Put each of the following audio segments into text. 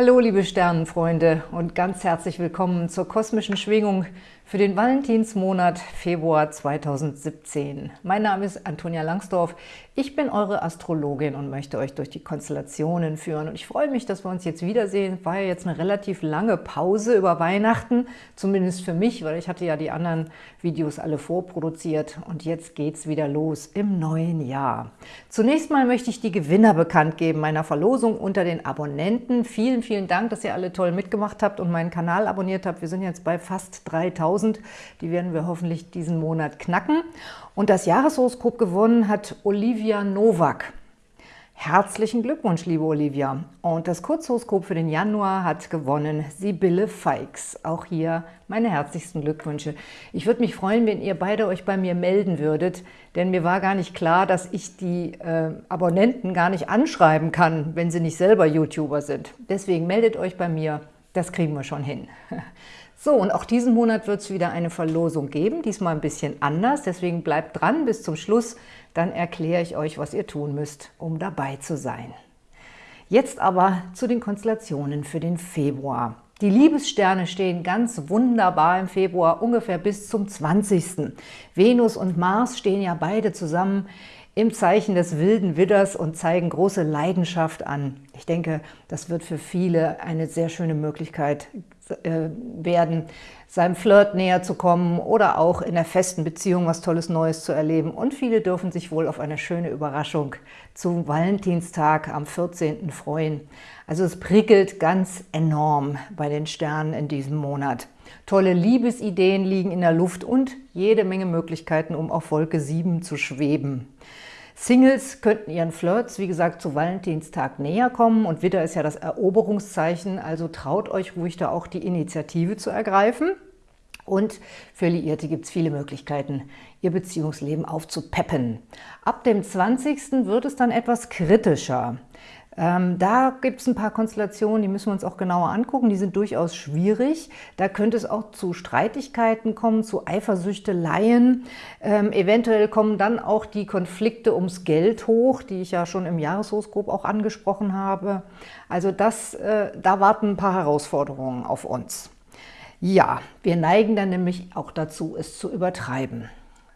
Hallo liebe Sternenfreunde und ganz herzlich willkommen zur kosmischen Schwingung für den Valentinsmonat Februar 2017. Mein Name ist Antonia Langsdorf, ich bin eure Astrologin und möchte euch durch die Konstellationen führen. Und ich freue mich, dass wir uns jetzt wiedersehen. War ja jetzt eine relativ lange Pause über Weihnachten, zumindest für mich, weil ich hatte ja die anderen Videos alle vorproduziert. Und jetzt geht's wieder los im neuen Jahr. Zunächst mal möchte ich die Gewinner bekannt geben meiner Verlosung unter den Abonnenten. Vielen, vielen Dank, dass ihr alle toll mitgemacht habt und meinen Kanal abonniert habt. Wir sind jetzt bei fast 3000 1000. Die werden wir hoffentlich diesen Monat knacken. Und das Jahreshoroskop gewonnen hat Olivia Nowak. Herzlichen Glückwunsch, liebe Olivia. Und das Kurzhoroskop für den Januar hat gewonnen Sibylle Feix. Auch hier meine herzlichsten Glückwünsche. Ich würde mich freuen, wenn ihr beide euch bei mir melden würdet, denn mir war gar nicht klar, dass ich die äh, Abonnenten gar nicht anschreiben kann, wenn sie nicht selber YouTuber sind. Deswegen meldet euch bei mir, das kriegen wir schon hin. So, und auch diesen Monat wird es wieder eine Verlosung geben, diesmal ein bisschen anders, deswegen bleibt dran bis zum Schluss, dann erkläre ich euch, was ihr tun müsst, um dabei zu sein. Jetzt aber zu den Konstellationen für den Februar. Die Liebessterne stehen ganz wunderbar im Februar, ungefähr bis zum 20. Venus und Mars stehen ja beide zusammen im Zeichen des wilden Widders und zeigen große Leidenschaft an. Ich denke, das wird für viele eine sehr schöne Möglichkeit äh, werden, seinem Flirt näher zu kommen oder auch in der festen Beziehung was Tolles Neues zu erleben. Und viele dürfen sich wohl auf eine schöne Überraschung zum Valentinstag am 14. freuen. Also es prickelt ganz enorm bei den Sternen in diesem Monat. Tolle Liebesideen liegen in der Luft und jede Menge Möglichkeiten, um auf Wolke 7 zu schweben. Singles könnten ihren Flirts, wie gesagt, zu Valentinstag näher kommen und Widder ist ja das Eroberungszeichen, also traut euch ruhig da auch die Initiative zu ergreifen. Und für Liierte gibt es viele Möglichkeiten, ihr Beziehungsleben aufzupeppen. Ab dem 20. wird es dann etwas kritischer. Ähm, da gibt es ein paar Konstellationen, die müssen wir uns auch genauer angucken. Die sind durchaus schwierig. Da könnte es auch zu Streitigkeiten kommen, zu Eifersüchteleien. Ähm, eventuell kommen dann auch die Konflikte ums Geld hoch, die ich ja schon im Jahreshoroskop auch angesprochen habe. Also das, äh, da warten ein paar Herausforderungen auf uns. Ja, wir neigen dann nämlich auch dazu, es zu übertreiben.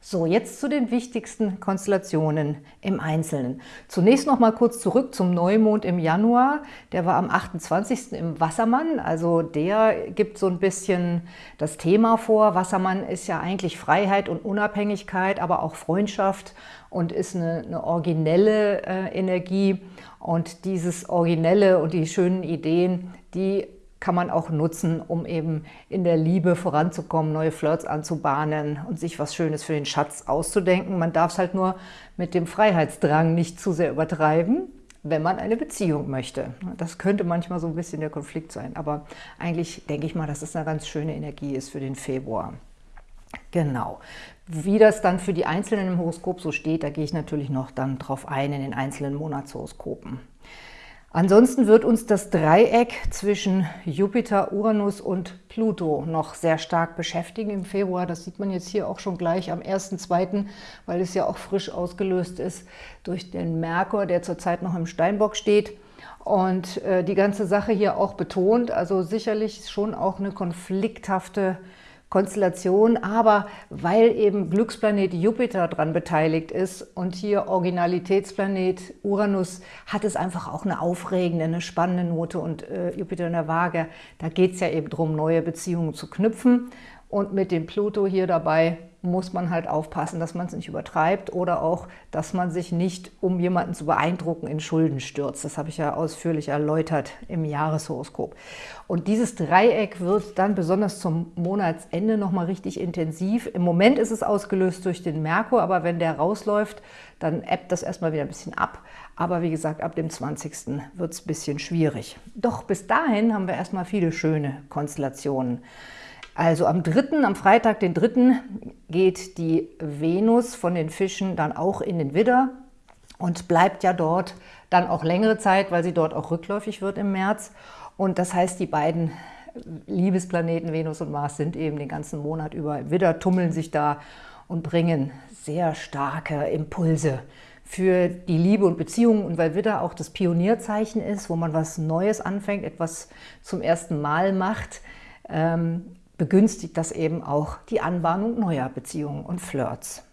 So, jetzt zu den wichtigsten Konstellationen im Einzelnen. Zunächst noch mal kurz zurück zum Neumond im Januar. Der war am 28. im Wassermann, also der gibt so ein bisschen das Thema vor. Wassermann ist ja eigentlich Freiheit und Unabhängigkeit, aber auch Freundschaft und ist eine, eine originelle äh, Energie. Und dieses Originelle und die schönen Ideen, die kann man auch nutzen, um eben in der Liebe voranzukommen, neue Flirts anzubahnen und sich was Schönes für den Schatz auszudenken. Man darf es halt nur mit dem Freiheitsdrang nicht zu sehr übertreiben, wenn man eine Beziehung möchte. Das könnte manchmal so ein bisschen der Konflikt sein, aber eigentlich denke ich mal, dass es eine ganz schöne Energie ist für den Februar. Genau. Wie das dann für die Einzelnen im Horoskop so steht, da gehe ich natürlich noch dann drauf ein in den einzelnen Monatshoroskopen. Ansonsten wird uns das Dreieck zwischen Jupiter, Uranus und Pluto noch sehr stark beschäftigen im Februar. Das sieht man jetzt hier auch schon gleich am 1.2., weil es ja auch frisch ausgelöst ist durch den Merkur, der zurzeit noch im Steinbock steht und äh, die ganze Sache hier auch betont. Also sicherlich schon auch eine konflikthafte Konstellation, aber weil eben Glücksplanet Jupiter daran beteiligt ist und hier Originalitätsplanet Uranus, hat es einfach auch eine aufregende, eine spannende Note und äh, Jupiter in der Waage, da geht es ja eben darum, neue Beziehungen zu knüpfen. Und mit dem Pluto hier dabei muss man halt aufpassen, dass man es nicht übertreibt oder auch, dass man sich nicht, um jemanden zu beeindrucken, in Schulden stürzt. Das habe ich ja ausführlich erläutert im Jahreshoroskop. Und dieses Dreieck wird dann besonders zum Monatsende nochmal richtig intensiv. Im Moment ist es ausgelöst durch den Merkur, aber wenn der rausläuft, dann ebbt das erstmal wieder ein bisschen ab. Aber wie gesagt, ab dem 20. wird es ein bisschen schwierig. Doch bis dahin haben wir erstmal viele schöne Konstellationen. Also am 3., am Freitag, den 3., geht die Venus von den Fischen dann auch in den Widder und bleibt ja dort dann auch längere Zeit, weil sie dort auch rückläufig wird im März. Und das heißt, die beiden Liebesplaneten Venus und Mars sind eben den ganzen Monat über im Widder, tummeln sich da und bringen sehr starke Impulse für die Liebe und Beziehungen und weil Widder auch das Pionierzeichen ist, wo man was Neues anfängt, etwas zum ersten Mal macht, ähm, begünstigt das eben auch die Anbahnung neuer Beziehungen und Flirts.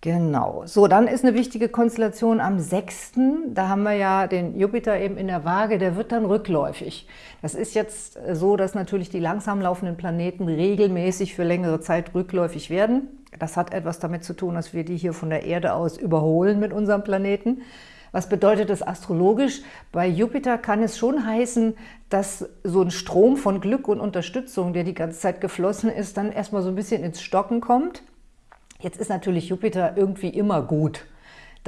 Genau. So, dann ist eine wichtige Konstellation am 6. Da haben wir ja den Jupiter eben in der Waage, der wird dann rückläufig. Das ist jetzt so, dass natürlich die langsam laufenden Planeten regelmäßig für längere Zeit rückläufig werden. Das hat etwas damit zu tun, dass wir die hier von der Erde aus überholen mit unserem Planeten. Was bedeutet das astrologisch? Bei Jupiter kann es schon heißen, dass so ein Strom von Glück und Unterstützung, der die ganze Zeit geflossen ist, dann erstmal so ein bisschen ins Stocken kommt. Jetzt ist natürlich Jupiter irgendwie immer gut,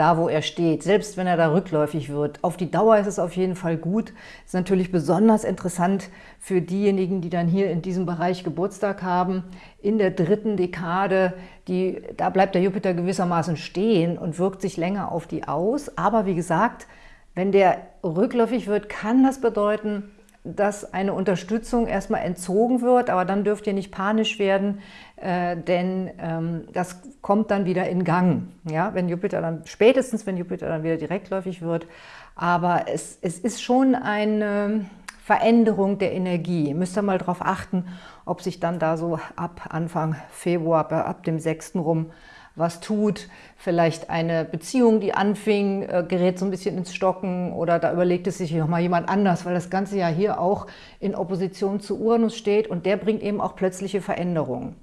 da wo er steht, selbst wenn er da rückläufig wird. Auf die Dauer ist es auf jeden Fall gut. Ist natürlich besonders interessant für diejenigen, die dann hier in diesem Bereich Geburtstag haben. In der dritten Dekade, die, da bleibt der Jupiter gewissermaßen stehen und wirkt sich länger auf die aus. Aber wie gesagt, wenn der rückläufig wird, kann das bedeuten, dass eine Unterstützung erstmal entzogen wird, aber dann dürft ihr nicht panisch werden, äh, denn ähm, das kommt dann wieder in Gang. Ja, wenn Jupiter dann, spätestens wenn Jupiter dann wieder direktläufig wird. Aber es, es ist schon eine Veränderung der Energie. Ihr müsst ihr mal darauf achten, ob sich dann da so ab Anfang Februar, ab dem 6. rum was tut. Vielleicht eine Beziehung, die anfing, äh, gerät so ein bisschen ins Stocken oder da überlegt es sich nochmal jemand anders, weil das Ganze ja hier auch in Opposition zu Uranus steht und der bringt eben auch plötzliche Veränderungen.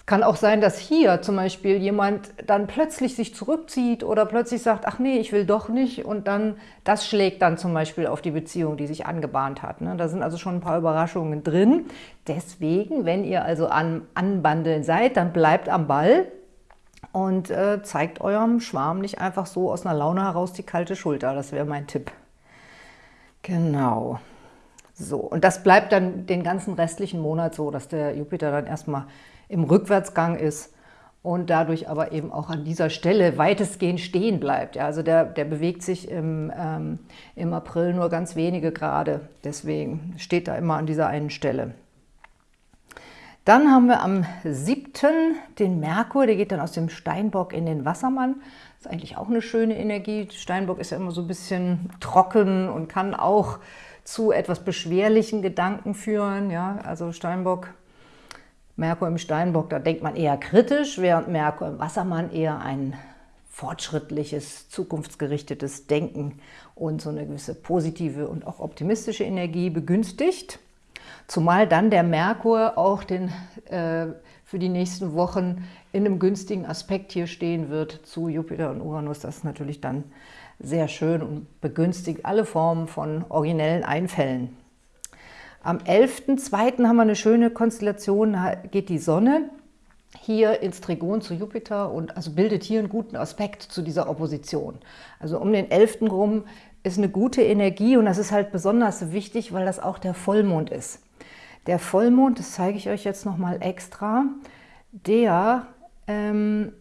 Es kann auch sein, dass hier zum Beispiel jemand dann plötzlich sich zurückzieht oder plötzlich sagt, ach nee, ich will doch nicht und dann, das schlägt dann zum Beispiel auf die Beziehung, die sich angebahnt hat. Ne? Da sind also schon ein paar Überraschungen drin. Deswegen, wenn ihr also an Anbandeln seid, dann bleibt am Ball, und äh, zeigt eurem Schwarm nicht einfach so aus einer Laune heraus die kalte Schulter. Das wäre mein Tipp. Genau. So, und das bleibt dann den ganzen restlichen Monat so, dass der Jupiter dann erstmal im Rückwärtsgang ist und dadurch aber eben auch an dieser Stelle weitestgehend stehen bleibt. Ja, also der, der bewegt sich im, ähm, im April nur ganz wenige Grade, deswegen steht er immer an dieser einen Stelle. Dann haben wir am 7. den Merkur, der geht dann aus dem Steinbock in den Wassermann. Das ist eigentlich auch eine schöne Energie. Steinbock ist ja immer so ein bisschen trocken und kann auch zu etwas beschwerlichen Gedanken führen. Ja, also Steinbock, Merkur im Steinbock, da denkt man eher kritisch, während Merkur im Wassermann eher ein fortschrittliches, zukunftsgerichtetes Denken und so eine gewisse positive und auch optimistische Energie begünstigt. Zumal dann der Merkur auch den, äh, für die nächsten Wochen in einem günstigen Aspekt hier stehen wird zu Jupiter und Uranus. Das ist natürlich dann sehr schön und begünstigt alle Formen von originellen Einfällen. Am 11.02. haben wir eine schöne Konstellation, geht die Sonne hier ins Trigon zu Jupiter und also bildet hier einen guten Aspekt zu dieser Opposition. Also um den 11. rum ist eine gute Energie und das ist halt besonders wichtig, weil das auch der Vollmond ist. Der Vollmond, das zeige ich euch jetzt nochmal extra, der ähm,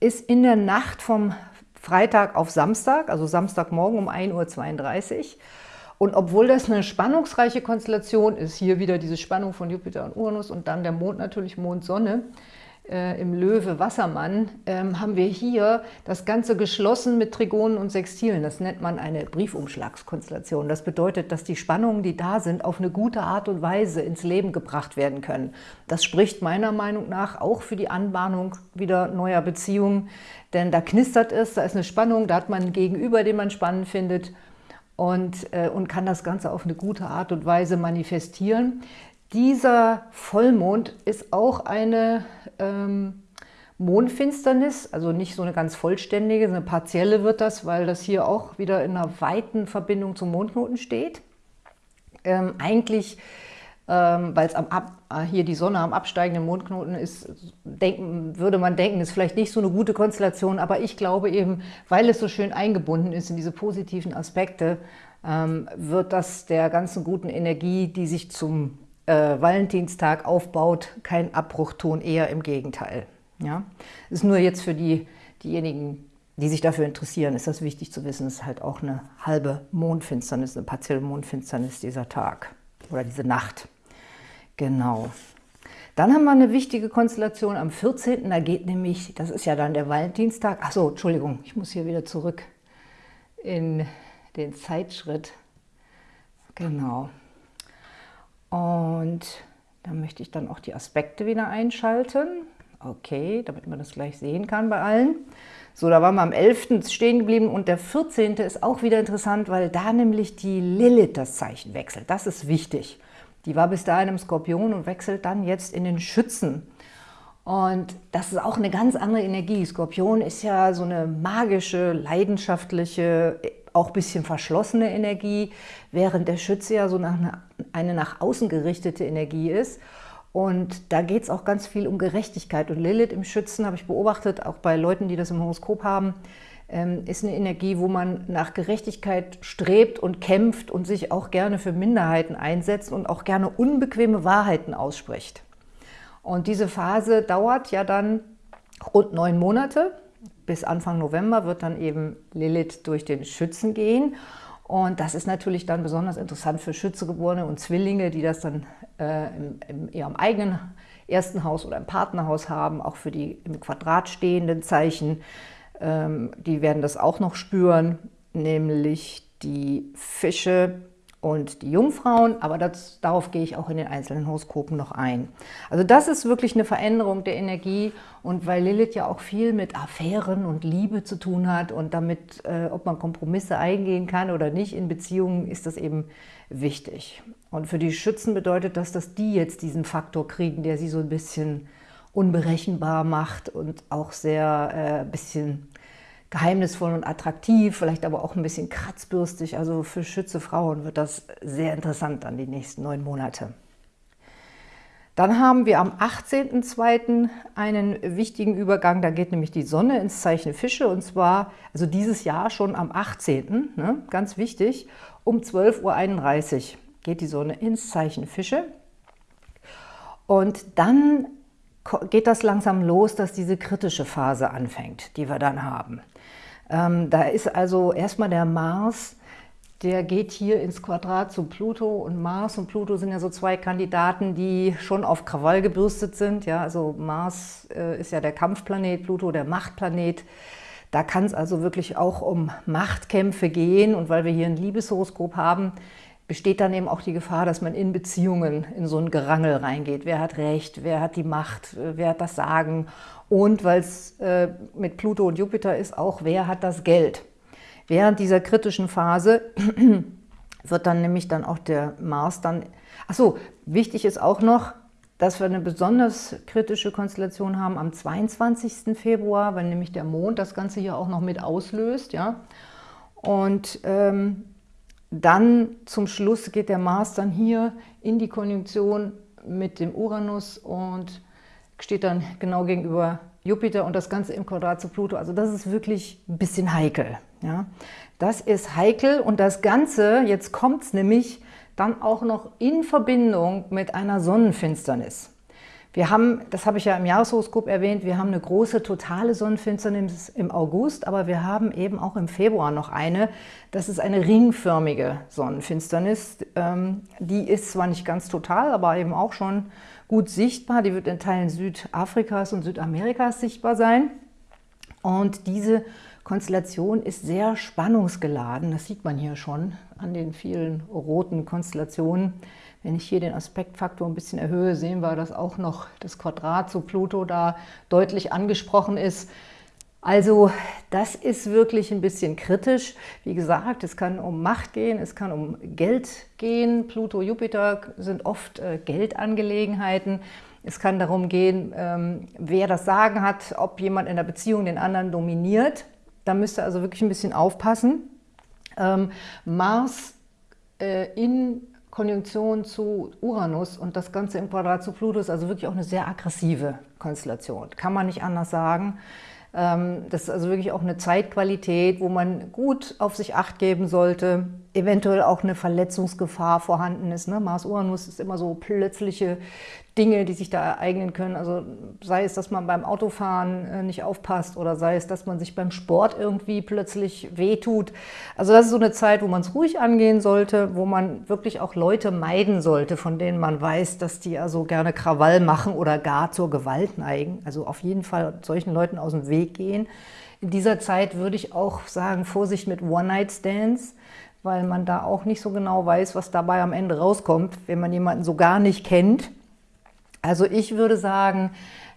ist in der Nacht vom Freitag auf Samstag, also Samstagmorgen um 1.32 Uhr. Und obwohl das eine spannungsreiche Konstellation ist, hier wieder diese Spannung von Jupiter und Uranus und dann der Mond natürlich Mond-Sonne, äh, im Löwe Wassermann, ähm, haben wir hier das Ganze geschlossen mit Trigonen und Sextilen. Das nennt man eine Briefumschlagskonstellation. Das bedeutet, dass die Spannungen, die da sind, auf eine gute Art und Weise ins Leben gebracht werden können. Das spricht meiner Meinung nach auch für die Anbahnung wieder neuer Beziehungen, denn da knistert es, da ist eine Spannung, da hat man einen Gegenüber, den man spannend findet und, äh, und kann das Ganze auf eine gute Art und Weise manifestieren. Dieser Vollmond ist auch eine ähm, Mondfinsternis, also nicht so eine ganz vollständige, eine partielle wird das, weil das hier auch wieder in einer weiten Verbindung zum Mondknoten steht. Ähm, eigentlich, ähm, weil es äh, hier die Sonne am absteigenden Mondknoten ist, denken, würde man denken, ist vielleicht nicht so eine gute Konstellation, aber ich glaube eben, weil es so schön eingebunden ist in diese positiven Aspekte, ähm, wird das der ganzen guten Energie, die sich zum äh, Valentinstag aufbaut, kein Abbruchton, eher im Gegenteil. Ja? Ist nur jetzt für die, diejenigen, die sich dafür interessieren, ist das wichtig zu wissen, es ist halt auch eine halbe Mondfinsternis, eine partielle Mondfinsternis dieser Tag oder diese Nacht. Genau. Dann haben wir eine wichtige Konstellation am 14. Da geht nämlich, das ist ja dann der Valentinstag. Achso, Entschuldigung, ich muss hier wieder zurück in den Zeitschritt. Genau. Und da möchte ich dann auch die Aspekte wieder einschalten. Okay, damit man das gleich sehen kann bei allen. So, da waren wir am 11. stehen geblieben und der 14. ist auch wieder interessant, weil da nämlich die Lilith das Zeichen wechselt. Das ist wichtig. Die war bis dahin im Skorpion und wechselt dann jetzt in den Schützen. Und das ist auch eine ganz andere Energie. Skorpion ist ja so eine magische, leidenschaftliche, auch ein bisschen verschlossene Energie, während der Schütze ja so eine, eine nach außen gerichtete Energie ist. Und da geht es auch ganz viel um Gerechtigkeit. Und Lilith im Schützen, habe ich beobachtet, auch bei Leuten, die das im Horoskop haben, ähm, ist eine Energie, wo man nach Gerechtigkeit strebt und kämpft und sich auch gerne für Minderheiten einsetzt und auch gerne unbequeme Wahrheiten ausspricht. Und diese Phase dauert ja dann rund neun Monate. Bis Anfang November wird dann eben Lilith durch den Schützen gehen. Und das ist natürlich dann besonders interessant für Schützegeborene und Zwillinge, die das dann äh, im, in ihrem eigenen ersten Haus oder im Partnerhaus haben, auch für die im Quadrat stehenden Zeichen. Ähm, die werden das auch noch spüren, nämlich die Fische, und die Jungfrauen, aber das, darauf gehe ich auch in den einzelnen Horoskopen noch ein. Also das ist wirklich eine Veränderung der Energie und weil Lilith ja auch viel mit Affären und Liebe zu tun hat und damit, äh, ob man Kompromisse eingehen kann oder nicht in Beziehungen, ist das eben wichtig. Und für die Schützen bedeutet das, dass die jetzt diesen Faktor kriegen, der sie so ein bisschen unberechenbar macht und auch sehr äh, bisschen geheimnisvoll und attraktiv, vielleicht aber auch ein bisschen kratzbürstig. Also für Schütze Frauen wird das sehr interessant dann die nächsten neun Monate. Dann haben wir am 18.02. einen wichtigen Übergang, da geht nämlich die Sonne ins Zeichen Fische und zwar, also dieses Jahr schon am 18., ne, ganz wichtig, um 12.31 Uhr geht die Sonne ins Zeichen Fische und dann geht das langsam los, dass diese kritische Phase anfängt, die wir dann haben. Ähm, da ist also erstmal der Mars, der geht hier ins Quadrat zu Pluto und Mars und Pluto sind ja so zwei Kandidaten, die schon auf Krawall gebürstet sind. Ja, also Mars äh, ist ja der Kampfplanet, Pluto der Machtplanet. Da kann es also wirklich auch um Machtkämpfe gehen und weil wir hier ein Liebeshoroskop haben, besteht dann eben auch die Gefahr, dass man in Beziehungen in so ein Gerangel reingeht. Wer hat Recht, wer hat die Macht, wer hat das Sagen und weil es äh, mit Pluto und Jupiter ist, auch wer hat das Geld. Während dieser kritischen Phase wird dann nämlich dann auch der Mars dann... Achso, wichtig ist auch noch, dass wir eine besonders kritische Konstellation haben am 22. Februar, weil nämlich der Mond das Ganze hier auch noch mit auslöst. ja. Und ähm, dann zum Schluss geht der Mars dann hier in die Konjunktion mit dem Uranus und steht dann genau gegenüber Jupiter und das Ganze im Quadrat zu Pluto. Also das ist wirklich ein bisschen heikel. Ja? Das ist heikel und das Ganze, jetzt kommt es nämlich dann auch noch in Verbindung mit einer Sonnenfinsternis. Wir haben, das habe ich ja im Jahreshoroskop erwähnt, wir haben eine große totale Sonnenfinsternis im August, aber wir haben eben auch im Februar noch eine. Das ist eine ringförmige Sonnenfinsternis. Ähm, die ist zwar nicht ganz total, aber eben auch schon gut sichtbar. Die wird in Teilen Südafrikas und Südamerikas sichtbar sein. Und diese Konstellation ist sehr spannungsgeladen. Das sieht man hier schon an den vielen roten Konstellationen. Wenn ich hier den Aspektfaktor ein bisschen erhöhe, sehen wir, dass auch noch das Quadrat zu Pluto da deutlich angesprochen ist. Also das ist wirklich ein bisschen kritisch. Wie gesagt, es kann um Macht gehen, es kann um Geld gehen. Pluto, Jupiter sind oft äh, Geldangelegenheiten. Es kann darum gehen, ähm, wer das Sagen hat, ob jemand in der Beziehung den anderen dominiert. Da müsst ihr also wirklich ein bisschen aufpassen. Ähm, Mars äh, in Konjunktion zu Uranus und das Ganze im Quadrat zu Pluto ist also wirklich auch eine sehr aggressive Konstellation. Kann man nicht anders sagen. Ähm, das ist also wirklich auch eine Zeitqualität, wo man gut auf sich Acht geben sollte eventuell auch eine Verletzungsgefahr vorhanden ist. Ne? Mars-Uranus ist immer so plötzliche Dinge, die sich da ereignen können. Also sei es, dass man beim Autofahren äh, nicht aufpasst oder sei es, dass man sich beim Sport irgendwie plötzlich wehtut. Also das ist so eine Zeit, wo man es ruhig angehen sollte, wo man wirklich auch Leute meiden sollte, von denen man weiß, dass die also gerne Krawall machen oder gar zur Gewalt neigen. Also auf jeden Fall solchen Leuten aus dem Weg gehen. In dieser Zeit würde ich auch sagen, Vorsicht mit One-Night-Stands, weil man da auch nicht so genau weiß, was dabei am Ende rauskommt, wenn man jemanden so gar nicht kennt. Also ich würde sagen,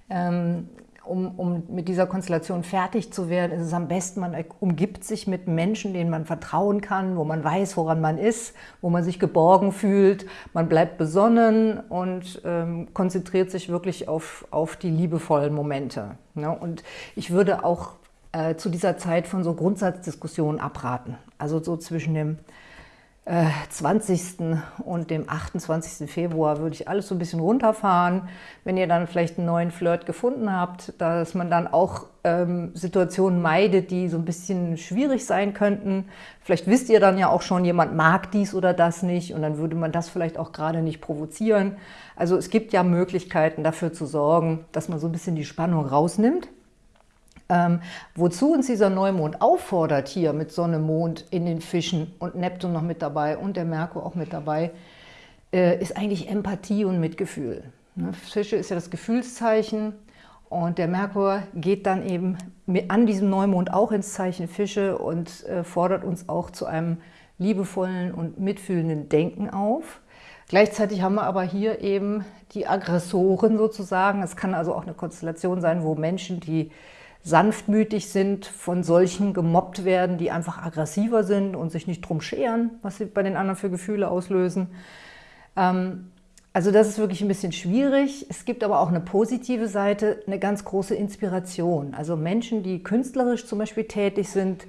ähm, um, um, mit dieser Konstellation fertig zu werden, ist es am besten, man umgibt sich mit Menschen, denen man vertrauen kann, wo man weiß, woran man ist, wo man sich geborgen fühlt. Man bleibt besonnen und ähm, konzentriert sich wirklich auf, auf die liebevollen Momente. Ne? Und ich würde auch äh, zu dieser Zeit von so Grundsatzdiskussionen abraten. Also so zwischen dem 20. Äh, und dem 28. Februar würde ich alles so ein bisschen runterfahren. Wenn ihr dann vielleicht einen neuen Flirt gefunden habt, dass man dann auch ähm, Situationen meidet, die so ein bisschen schwierig sein könnten. Vielleicht wisst ihr dann ja auch schon, jemand mag dies oder das nicht und dann würde man das vielleicht auch gerade nicht provozieren. Also es gibt ja Möglichkeiten dafür zu sorgen, dass man so ein bisschen die Spannung rausnimmt. Ähm, wozu uns dieser Neumond auffordert hier mit Sonne, Mond in den Fischen und Neptun noch mit dabei und der Merkur auch mit dabei, äh, ist eigentlich Empathie und Mitgefühl. Ne? Fische ist ja das Gefühlszeichen und der Merkur geht dann eben an diesem Neumond auch ins Zeichen Fische und äh, fordert uns auch zu einem liebevollen und mitfühlenden Denken auf. Gleichzeitig haben wir aber hier eben die Aggressoren sozusagen. Es kann also auch eine Konstellation sein, wo Menschen, die sanftmütig sind, von solchen gemobbt werden, die einfach aggressiver sind und sich nicht drum scheren, was sie bei den anderen für Gefühle auslösen. Ähm, also das ist wirklich ein bisschen schwierig. Es gibt aber auch eine positive Seite, eine ganz große Inspiration. Also Menschen, die künstlerisch zum Beispiel tätig sind,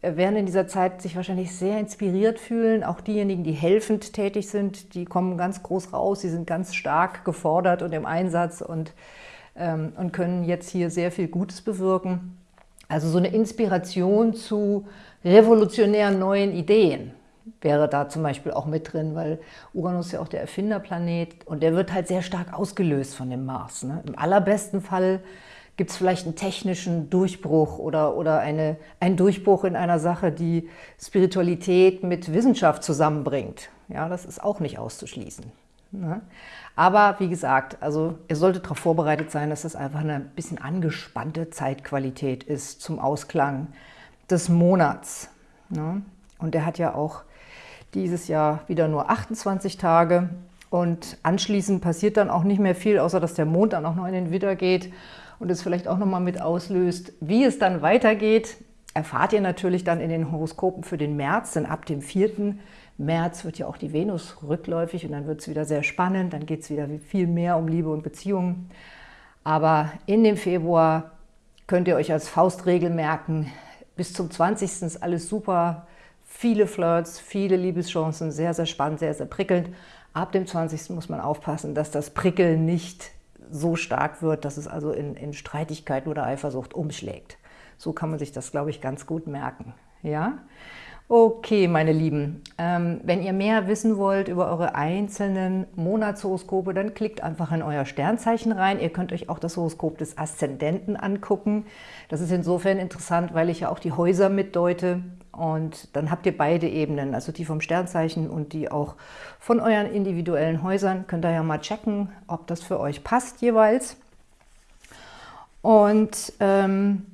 äh, werden in dieser Zeit sich wahrscheinlich sehr inspiriert fühlen. Auch diejenigen, die helfend tätig sind, die kommen ganz groß raus, sie sind ganz stark gefordert und im Einsatz und ähm, und können jetzt hier sehr viel Gutes bewirken. Also so eine Inspiration zu revolutionären neuen Ideen wäre da zum Beispiel auch mit drin, weil Uranus ist ja auch der Erfinderplanet und der wird halt sehr stark ausgelöst von dem Mars. Ne? Im allerbesten Fall gibt es vielleicht einen technischen Durchbruch oder, oder eine, einen Durchbruch in einer Sache, die Spiritualität mit Wissenschaft zusammenbringt. Ja, das ist auch nicht auszuschließen. Ne? Aber wie gesagt, also ihr solltet darauf vorbereitet sein, dass das einfach eine bisschen angespannte Zeitqualität ist zum Ausklang des Monats. Ne? Und der hat ja auch dieses Jahr wieder nur 28 Tage und anschließend passiert dann auch nicht mehr viel, außer dass der Mond dann auch noch in den Widder geht und es vielleicht auch nochmal mit auslöst. Wie es dann weitergeht, erfahrt ihr natürlich dann in den Horoskopen für den März, denn ab dem 4. März wird ja auch die Venus rückläufig und dann wird es wieder sehr spannend, dann geht es wieder viel mehr um Liebe und Beziehungen. Aber in dem Februar könnt ihr euch als Faustregel merken, bis zum 20. ist alles super, viele Flirts, viele Liebeschancen, sehr, sehr spannend, sehr, sehr prickelnd. Ab dem 20. muss man aufpassen, dass das Prickeln nicht so stark wird, dass es also in, in Streitigkeiten oder Eifersucht umschlägt. So kann man sich das, glaube ich, ganz gut merken. Ja? Okay, meine Lieben, ähm, wenn ihr mehr wissen wollt über eure einzelnen Monatshoroskope, dann klickt einfach in euer Sternzeichen rein. Ihr könnt euch auch das Horoskop des Aszendenten angucken. Das ist insofern interessant, weil ich ja auch die Häuser mitdeute. Und dann habt ihr beide Ebenen, also die vom Sternzeichen und die auch von euren individuellen Häusern. Könnt ihr ja mal checken, ob das für euch passt jeweils. Und... Ähm,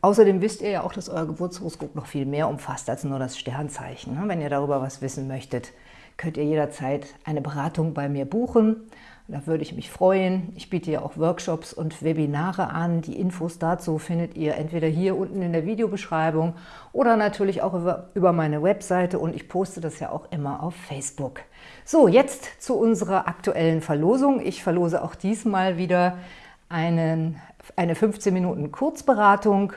Außerdem wisst ihr ja auch, dass euer Geburtshoroskop noch viel mehr umfasst als nur das Sternzeichen. Ne? Wenn ihr darüber was wissen möchtet, könnt ihr jederzeit eine Beratung bei mir buchen. Da würde ich mich freuen. Ich biete ja auch Workshops und Webinare an. Die Infos dazu findet ihr entweder hier unten in der Videobeschreibung oder natürlich auch über, meine Webseite und ich poste das ja auch immer auf Facebook. So, jetzt zu unserer aktuellen Verlosung. Ich verlose auch diesmal wieder einen, eine 15 Minuten Kurzberatung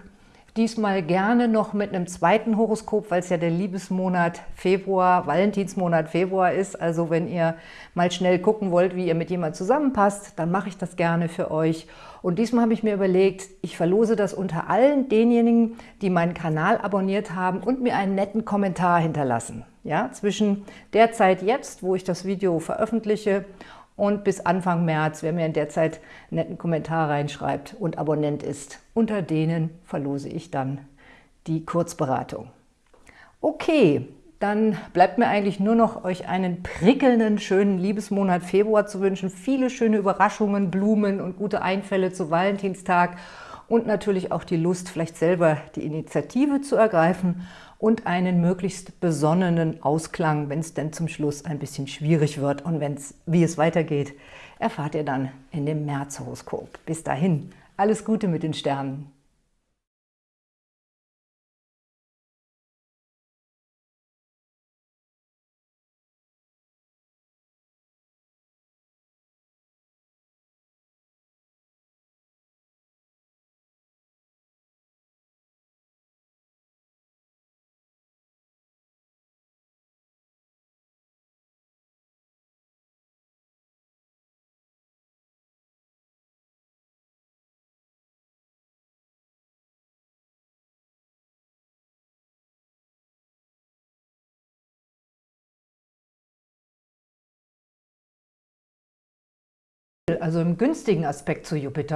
Diesmal gerne noch mit einem zweiten Horoskop, weil es ja der Liebesmonat Februar, Valentinsmonat Februar ist. Also wenn ihr mal schnell gucken wollt, wie ihr mit jemand zusammenpasst, dann mache ich das gerne für euch. Und diesmal habe ich mir überlegt, ich verlose das unter allen denjenigen, die meinen Kanal abonniert haben und mir einen netten Kommentar hinterlassen. Ja, zwischen der Zeit jetzt, wo ich das Video veröffentliche, und bis Anfang März, wer mir in der Zeit einen netten Kommentar reinschreibt und Abonnent ist. Unter denen verlose ich dann die Kurzberatung. Okay, dann bleibt mir eigentlich nur noch, euch einen prickelnden, schönen Liebesmonat Februar zu wünschen. Viele schöne Überraschungen, Blumen und gute Einfälle zu Valentinstag und natürlich auch die Lust, vielleicht selber die Initiative zu ergreifen und einen möglichst besonnenen Ausklang, wenn es denn zum Schluss ein bisschen schwierig wird. Und wenn's, wie es weitergeht, erfahrt ihr dann in dem Märzhoroskop. Bis dahin, alles Gute mit den Sternen. Also im günstigen Aspekt zu Jupiter